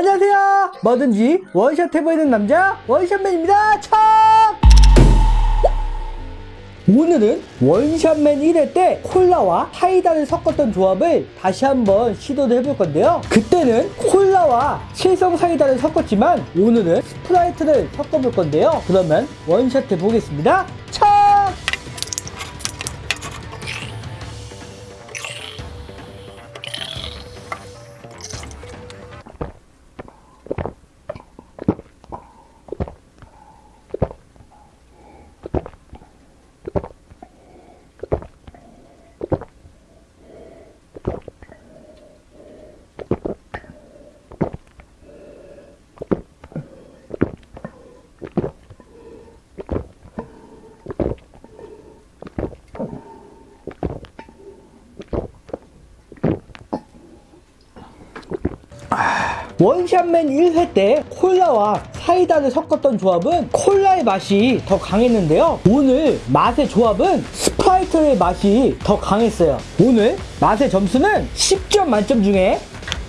안녕하세요. 뭐든지 원샷 해보이는 남자 원샷맨입니다. 참 오늘은 원샷맨 1회 때 콜라와 사이다를 섞었던 조합을 다시 한번 시도를 해볼 건데요. 그때는 콜라와 칠성 사이다를 섞었지만 오늘은 스프라이트를 섞어볼 건데요. 그러면 원샷 해보겠습니다. 참 원샷맨 1회 때 콜라와 사이다를 섞었던 조합은 콜라의 맛이 더 강했는데요. 오늘 맛의 조합은 스프라이트의 맛이 더 강했어요. 오늘 맛의 점수는 10점 만점 중에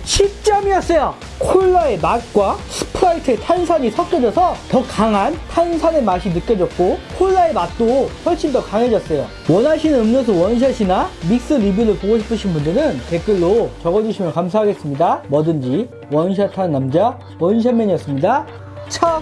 10점이었어요. 콜라의 맛과 스프라이트의 탄산이 섞여져서 더 강한 탄산의 맛이 느껴졌고 콜라의 맛도 훨씬 더 강해졌어요. 원하시는 음료수 원샷이나 믹스 리뷰를 보고 싶으신 분들은 댓글로 적어주시면 감사하겠습니다. 뭐든지 원샷하는 남자 원샷맨이었습니다. 참!